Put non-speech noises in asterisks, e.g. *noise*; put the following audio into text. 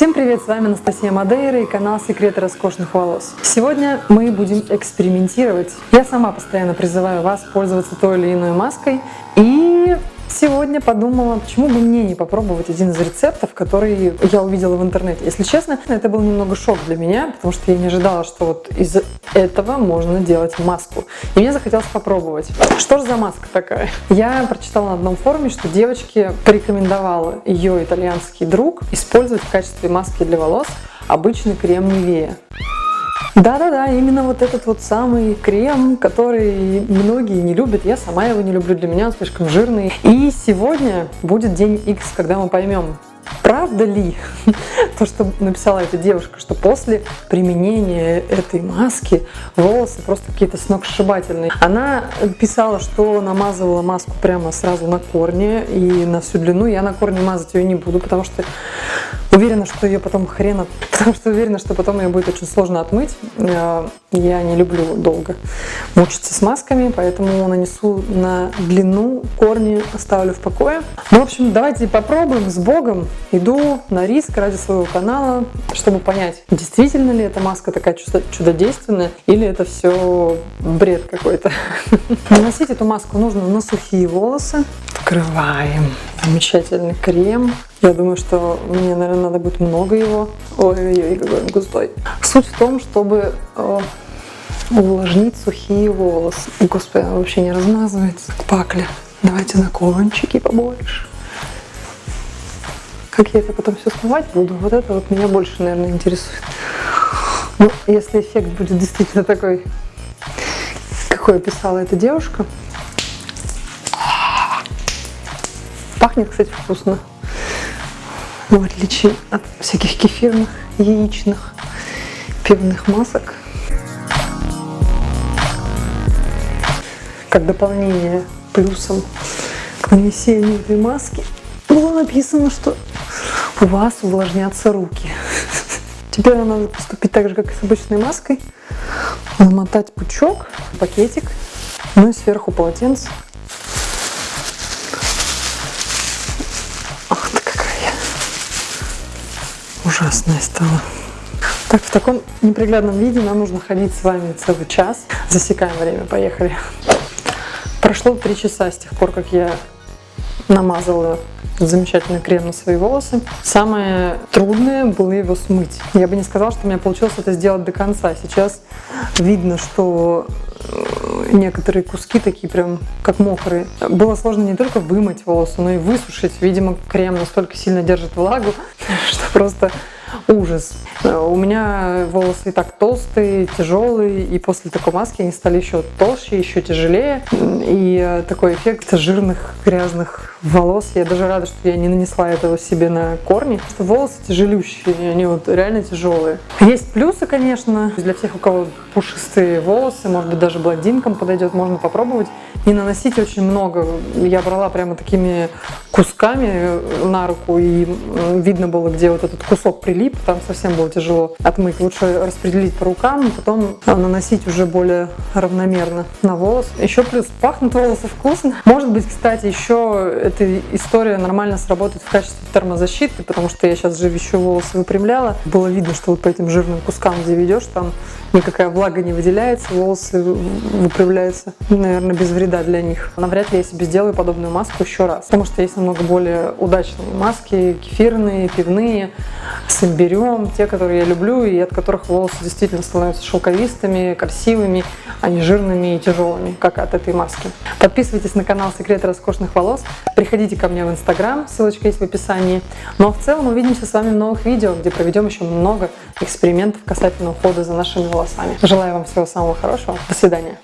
Всем привет, с вами Анастасия Мадейра и канал Секреты роскошных волос. Сегодня мы будем экспериментировать. Я сама постоянно призываю вас пользоваться той или иной маской и Сегодня подумала, почему бы мне не попробовать один из рецептов, который я увидела в интернете. Если честно, это был немного шок для меня, потому что я не ожидала, что вот из этого можно делать маску. И мне захотелось попробовать. Что же за маска такая? Я прочитала на одном форуме, что девочке порекомендовала ее итальянский друг использовать в качестве маски для волос обычный крем Нивея. Да-да-да, именно вот этот вот самый крем, который многие не любят. Я сама его не люблю, для меня он слишком жирный. И сегодня будет день X, когда мы поймем, правда ли *laughs* то, что написала эта девушка, что после применения этой маски волосы просто какие-то сногсшибательные. Она писала, что намазывала маску прямо сразу на корне и на всю длину. Я на корне мазать ее не буду, потому что Уверена, что ее потом хрена, *laughs* потому что уверена, что потом ее будет очень сложно отмыть. Э, я не люблю долго мучиться с масками, поэтому нанесу на длину, корни оставлю в покое. Ну, в общем, давайте попробуем с Богом. Иду на риск ради своего канала, чтобы понять, действительно ли эта маска такая чудодейственная, или это все бред какой-то. *laughs* Наносить эту маску нужно на сухие волосы. Вкрываем замечательный крем. Я думаю, что мне, наверное, надо будет много его. Ой-ой-ой, какой он густой. Суть в том, чтобы э, увлажнить сухие волосы. Господи, он вообще не размазывается. Пакля. Давайте на кончики побольше. Как я это потом все смывать буду, вот это вот меня больше, наверное, интересует. Ну, если эффект будет действительно такой, какой описала эта девушка. Пахнет, кстати, вкусно в отличие от всяких кефирных, яичных, пивных масок. Как дополнение плюсом к нанесению этой маски было написано, что у вас увлажнятся руки. Теперь надо поступить так же, как и с обычной маской. Намотать пучок, пакетик, ну и сверху полотенце. Ужасная стала. Так, в таком неприглядном виде нам нужно ходить с вами целый час. Засекаем время, поехали. Прошло три часа с тех пор, как я намазала замечательный крем на свои волосы. Самое трудное было его смыть. Я бы не сказала, что у меня получилось это сделать до конца. Сейчас видно, что некоторые куски такие прям как мокрые. Было сложно не только вымыть волосы, но и высушить. Видимо, крем настолько сильно держит влагу, *laughs* что просто ужас. У меня волосы и так толстые, тяжелые, и после такой маски они стали еще толще, еще тяжелее. И такой эффект жирных, грязных волос. Я даже рада, что я не нанесла этого себе на корни. Что волосы тяжелющие, они вот реально тяжелые. Есть плюсы, конечно, для всех, у кого пушистые волосы, может быть, даже блондинкам подойдет, можно попробовать. Не наносить очень много. Я брала прямо такими кусками на руку, и видно было, где вот этот кусок прилип, там совсем было тяжело отмыть. Лучше распределить по рукам, потом наносить уже более равномерно на волос. Еще плюс пахнут волосы вкусно. Может быть, кстати, еще эта история нормально сработает в качестве термозащиты, потому что я сейчас же еще волосы выпрямляла. Было видно, что вот по этим жирным кускам, где ведешь, там никакая влага не выделяется, волосы выпрямляются, наверное, без вреда для них. Навряд ли я себе сделаю подобную маску еще раз, потому что есть намного более удачные маски, кефирные, пивные, с имбирем, те, которые я люблю и от которых волосы действительно становятся шелковистыми, красивыми, а не жирными и тяжелыми, как от этой маски. Подписывайтесь на канал Секреты роскошных волос, приходите ко мне в инстаграм, ссылочка есть в описании. Ну а в целом увидимся с вами в новых видео, где проведем еще много экспериментов касательно ухода за нашими волосами. Желаю вам всего самого хорошего. До свидания.